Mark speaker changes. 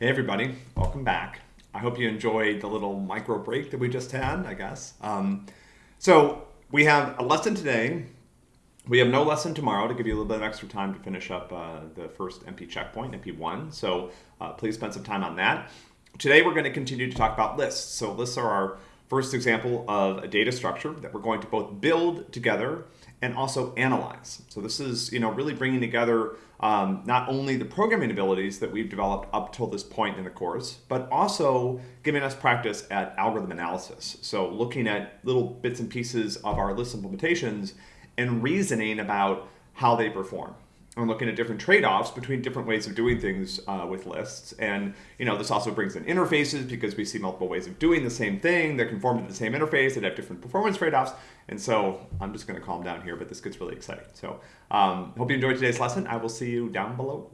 Speaker 1: Hey everybody, welcome back. I hope you enjoyed the little micro break that we just had, I guess. Um, so we have a lesson today. We have no lesson tomorrow to give you a little bit of extra time to finish up uh, the first MP checkpoint, MP1. So uh, please spend some time on that. Today we're going to continue to talk about lists. So lists are our first example of a data structure that we're going to both build together and also analyze. So this is, you know, really bringing together um, not only the programming abilities that we've developed up till this point in the course, but also giving us practice at algorithm analysis. So looking at little bits and pieces of our list implementations and reasoning about how they perform and looking at different trade-offs between different ways of doing things uh, with lists. And you know, this also brings in interfaces because we see multiple ways of doing the same thing that conform to the same interface that have different performance trade-offs. And so I'm just going to calm down here, but this gets really exciting. So um, hope you enjoyed today's lesson. I will see you down below.